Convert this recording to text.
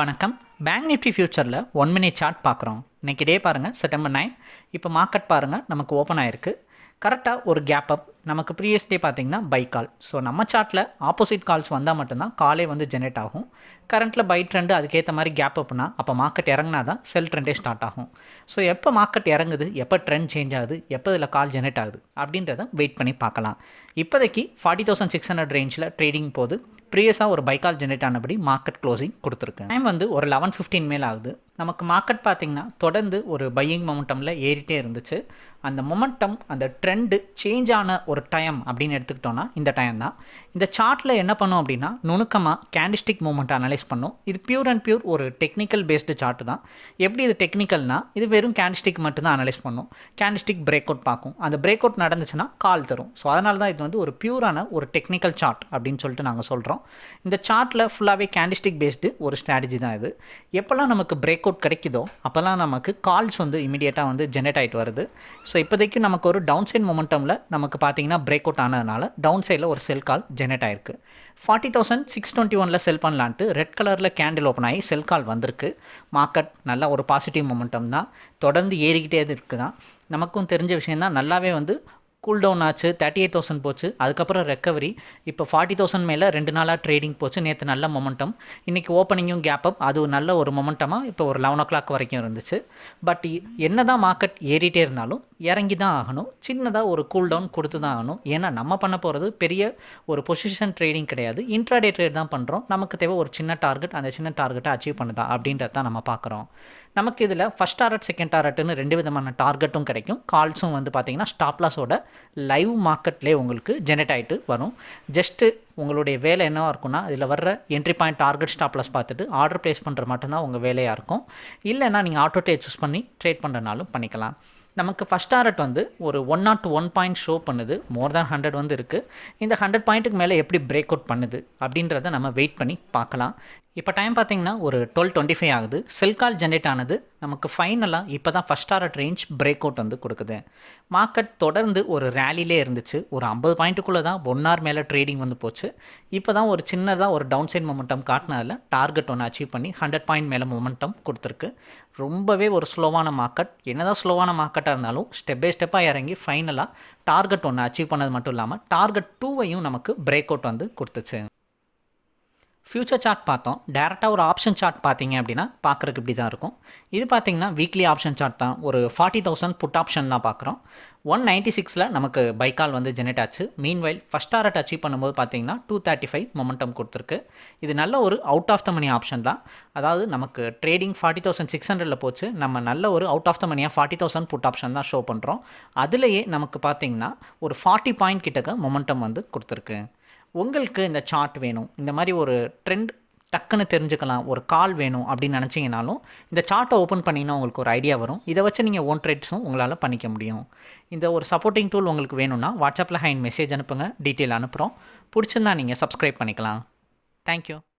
வணக்கம். Bank Nifty ஃபியூச்சரில் one minute chart பார்க்குறோம். இன்றைக்கி டே பாருங்கள் செப்டம்பர் நைன் இப்போ மார்க்கெட் பாருங்கள் நமக்கு ஓப்பன் ஆயிருக்கு. கரெக்டாக ஒரு கேப் அப் நமக்கு ப்ரீவியஸ் டே பார்த்தீங்கன்னா பை கால் ஸோ நம்ம சார்ட்டில் ஆப்போசிட் கால்ஸ் வந்தால் மட்டும்தான் காலே வந்து ஜெனரேட் ஆகும். கரண்ட்டில் பை ட்ரெண்டு அதுக்கேற்ற மாதிரி கேப் அப்னா அப்போ மார்க்கெட் இறங்கினா தான் செல் ட்ரெண்டே ஸ்டார்ட் ஆகும். ஸோ எப்போ மார்க்கெட் இறங்குது எப்போ ட்ரெண்ட் சேஞ்ச் ஆகுது எப்போ இதில் கால் ஜெனரேட் ஆகுது அப்படின்றத வெயிட் பண்ணி பார்க்கலாம். இப்போதைக்கு ஃபார்ட்டி தௌசண்ட் சிக்ஸ் ஹண்ட்ரட் ரேஞ்சில் ட்ரேடிங் போது ப்ரீவியஸாக ஒரு பைக்கால் ஜென்ரேட் ஆனபடி மார்க்கெட் க்ளோசிங் கொடுத்துருக்கு. டைம் வந்து ஒரு லெவன் ஃபிஃப்டீன் மேல் ஆகுது. நமக்கு மார்க்கெட் பார்த்திங்கன்னா தொடர்ந்து ஒரு பையிங் மொமெண்டமில் ஏறிட்டே இருந்துச்சு. அந்த மொமெண்டம் அந்த ட்ரெண்டு சேஞ்ச் ஆன ஒரு டைம் அப்படின்னு எடுத்துக்கிட்டோன்னா இந்த டைம் தான். இந்த சார்ட்டில் என்ன பண்ணும் அப்படின்னா நுணுக்கமாக கேண்டிஸ்டிக் மூமெண்ட் அனலைஸ் பண்ணும். இது பியூர் அண்ட் பியூர் ஒரு டெக்னிக்கல் பேஸ்டு சார்ட்டு தான். எப்படி இது டெக்னிக்கல்னால் இது வெறும் கேண்டிஸ்டிக் மட்டும்தான் அனலைஸ் பண்ணும். கேண்டிஸ்டிக் பிரேக் அவுட் பார்க்கும். அந்த பிரேக் அவுட் நடந்துச்சுன்னா கால் தரும். ஸோ அதனால தான் இது வந்து ஒரு பியூரான ஒரு டெக்னிக்கல் சார்ட் அப்படின்னு சொல்லிட்டு நாங்கள் சொல்கிறோம் இந்த சார்ட்டில் ஃபுல்லாகவே கேண்டிஸ்டிக் பேஸ்டு ஒரு ஸ்ட்ராட்டஜி தான் இது. எப்போல்லாம் நமக்கு பிரேக் அவுட் கிடைக்குதோ அப்போல்லாம் நமக்கு கால்ஸ் வந்து இமீடியட்டாக வந்து ஜென்ரேட் ஆகிட்டு வருது. ஸோ இப்போதைக்கு நமக்கு ஒரு டவுன் சைட் மொமெண்டமில் நமக்கு பார்த்தீங்கன்னா பிரேக் அவுட் ஆனதுனால டவுன் சைடில் ஒரு செல் கால் ஜென்ரேட் ஆயிருக்கு. ஃபார்ட்டி தௌசண்ட் சிக்ஸ் டுவெண்ட்டி ஒனில் செல் பண்ணலான்ட்டு ரெட் கலரில் கேண்டில் ஓப்பன் ஆகி செல் கால் வந்திருக்கு. மார்க்கெட் நல்லா ஒரு பாசிட்டிவ் மொமெண்டம் தான். தொடர்ந்து ஏறிக்கிட்டே இருக்குது தான் நமக்கும் தெரிஞ்ச விஷயம் தான் நல்லாவே வந்து கூல் டவுன் ஆச்சு தேர்ட்டி எயிட் தௌசண்ட் போச்சு. அதுக்கப்புறம் ரெக்கவரி இப்போ ஃபார்ட்டி தௌசண்ட் மேலே ரெண்டு நாளாக ட்ரேடிங் போச்சு. நேற்று நல்ல மொமெண்டம் இன்றைக்கி ஓப்பனிங்கும் கேப் அப் அது நல்ல ஒரு மொமெண்டமாக இப்போ ஒரு லெவன் ஓ கிளாக் வரைக்கும் இருந்துச்சு. பட் என்ன தான் மார்க்கெட் ஏறிட்டே இருந்தாலும் இறங்கி தான் ஆகணும். சின்னதாக ஒரு கூல் டவுன் கொடுத்து தான் ஆகணும். ஏன்னா நம்ம பண்ண போகிறது பெரிய ஒரு பொசிஷன் ட்ரேடிங் கிடையாது. இன்ட்ராடே ட்ரேட் தான் பண்ணுறோம் நமக்கு தேவை ஒரு சின்ன டார்கெட் அந்த சின்ன டார்கெட்டை அச்சீவ் பண்ணுதா அப்படின்றத தான் நம்ம பார்க்குறோம். நமக்கு இதில் ஃபஸ்ட் டாரட் செகண்ட் டாரட்னு ரெண்டு விதமான டார்கெட்டும் கிடைக்கும். கால்ஸும் வந்து பார்த்திங்கன்னா ஸ்டாப்லாஸோட லைவ் மார்க்கெட்லேயே உங்களுக்கு ஜெனரேட் ஆகிட்டு வரும். ஜஸ்ட்டு உங்களுடைய வேலை என்னவாக இருக்கும்னா இதில் வர்ற entry point target stop loss பார்த்துட்டு ஆர்டர் ப்ளேஸ் பண்ணுற மட்டும்தான் உங்கள் வேலையாக இருக்கும். இல்லைன்னா நீங்கள் ஆட்டோ ட்ரேட் சூஸ் பண்ணி ட்ரேட் பண்ணுறனாலும் பண்ணிக்கலாம். நமக்கு ஃபஸ்ட் டாரட் வந்து ஒரு one nought one point show பண்ணுது. மோர் தேன் ஹண்ட்ரட் வந்து இருக்குது இந்த ஹண்ட்ரட் பாயிண்ட்டுக்கு மேலே எப்படி பிரேக் அவுட் பண்ணுது அப்படின்றத நம்ம வெயிட் பண்ணி பார்க்கலாம். இப்போ டைம் பார்த்தீங்கன்னா ஒரு டுவெல் டுவெண்ட்டி ஃபைவ் ஆகுது. செல் கால் ஜென்ரேட் ஆனது நமக்கு ஃபைனலாக இப்போ தான் first target range break out வந்து கொடுக்குது. மார்க்கெட் தொடர்ந்து ஒரு ரேலிலே இருந்துச்சு. ஒரு ஐம்பது பாயிண்ட்டுக்குள்ளே தான் ஒன் ஹவர் மேலே ட்ரேடிங் வந்து போச்சு. இப்போ தான் ஒரு சின்னதாக ஒரு டவுன் சைட் மொமெண்டம் காட்டினதில் டார்கெட் ஒன்று அச்சீவ் பண்ணி ஹண்ட்ரட் பாயிண்ட் மேலே மொமெண்டம் கொடுத்துருக்கு. ரொம்பவே ஒரு ஸ்லோவான மார்க்கெட் என்னதான் ஸ்லோவான மார்க்கெட்டாக இருந்தாலும் ஸ்டெப் பை ஸ்டெப்பாக இறங்கி ஃபைனலாக டார்கெட் ஒன்று அச்சீவ் பண்ணது மட்டும் இல்லாமல் டார்கெட் டூவையும் நமக்கு பிரேக் அவுட் வந்து கொடுத்துச்சு. ஃப்யூச்சர் சார்ட் பார்த்தோம். டேரெக்டாக ஒரு ஆப்ஷன் சார்ட் பார்த்தீங்க அப்படின்னா பார்க்குறக்கு இப்படி தான் இருக்கும். இது பார்த்தீங்கன்னா வீக்லி ஆப்ஷன் சார்ட் தான். ஒரு ஃபார்ட்டி தௌசண்ட் புட் ஆப்ஷன் தான் பார்க்குறோம். ஒன் நைன்ட்டி சிக்ஸில் நமக்கு பைக்கால் வந்து ஜெனரேட் ஆச்சு. Meanwhile first target achieve பண்ணும்போது பார்த்தீங்கன்னா டூ தேர்ட்டி ஃபைவ் மொமெண்டம் கொடுத்துருக்கு. இது நல்ல ஒரு out of the money option தான். அதாவது நமக்கு ட்ரேடிங் ஃபார்ட்டி தௌசண்ட் சிக்ஸ் ஹண்ட்ரடில் போச்சு. நம்ம நல்ல ஒரு அவுட் ஆஃப் த மணியாக ஃபார்ட்டி தௌசண்ட் புட் ஆப்ஷன் தான் ஷோ பண்ணுறோம் அதுலேயே நமக்கு பார்த்தீங்கன்னா ஒரு ஃபார்ட்டி பாயிண்ட் கிட்டக்க மொமெண்டம் வந்து கொடுத்துருக்கு. உங்களுக்கு இந்த சார்ட் வேணும். இந்த மாதிரி ஒரு ட்ரெண்ட் டக்குன்னு தெரிஞ்சுக்கலாம் ஒரு கால் வேணும் அப்படின்னு நினச்சிங்கனாலும் இந்த சார்ட்டை ஓப்பன் பண்ணிங்கன்னா உங்களுக்கு ஒரு ஐடியா வரும். இதை வச்சு நீங்கள் ஓன் ட்ரேட்ஸும் உங்களால் பண்ணிக்க முடியும். இந்த ஒரு சப்போர்ட்டிங் டூல் உங்களுக்கு வேணும்னா வாட்ஸ்அப்பில் ஹைன் மெசேஜ் அனுப்புங்க டீட்டெயில் அனுப்புகிறோம் பிடிச்சிருந்தா நீங்கள் சப்ஸ்கிரைப் பண்ணிக்கலாம். தேங்க்யூ